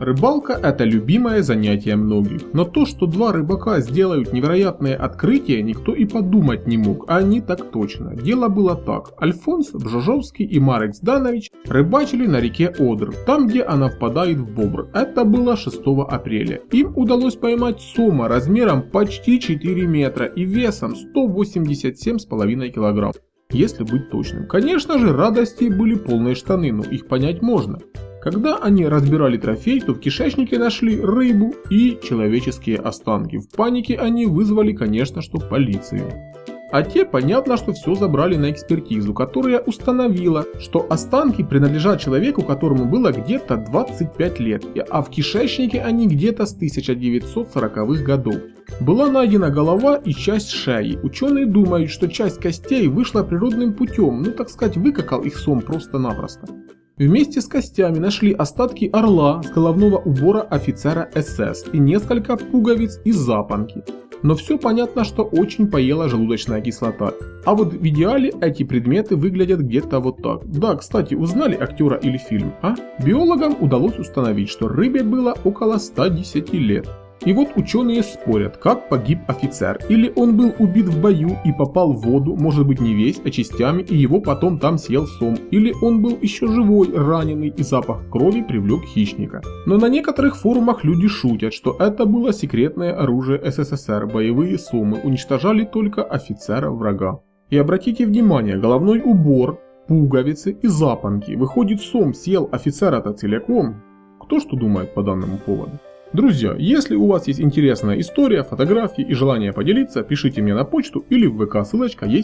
Рыбалка – это любимое занятие многих, но то, что два рыбака сделают невероятное открытие, никто и подумать не мог, а они так точно. Дело было так. Альфонс Бжожовский и Марек Зданович рыбачили на реке Одр, там где она впадает в Бобр. Это было 6 апреля. Им удалось поймать сома размером почти 4 метра и весом 187,5 килограмм если быть точным. Конечно же, радости были полные штаны, но их понять можно. Когда они разбирали трофей, то в кишечнике нашли рыбу и человеческие останки. В панике они вызвали, конечно, что полицию. А те, понятно, что все забрали на экспертизу, которая установила, что останки принадлежат человеку, которому было где-то 25 лет, а в кишечнике они где-то с 1940-х годов. Была найдена голова и часть шеи. Ученые думают, что часть костей вышла природным путем, ну так сказать, выкакал их сом просто-напросто. Вместе с костями нашли остатки орла с головного убора офицера СС и несколько пуговиц и запонки. Но все понятно, что очень поела желудочная кислота. А вот в идеале эти предметы выглядят где-то вот так. Да, кстати, узнали актера или фильм, а? Биологам удалось установить, что рыбе было около 110 лет. И вот ученые спорят, как погиб офицер. Или он был убит в бою и попал в воду, может быть не весь, а частями, и его потом там съел сом. Или он был еще живой, раненый, и запах крови привлек хищника. Но на некоторых форумах люди шутят, что это было секретное оружие СССР, боевые сомы уничтожали только офицера врага. И обратите внимание, головной убор, пуговицы и запонки. Выходит, сом съел офицера-то целиком. Кто что думает по данному поводу? Друзья, если у вас есть интересная история, фотографии и желание поделиться, пишите мне на почту или в ВК, ссылочка есть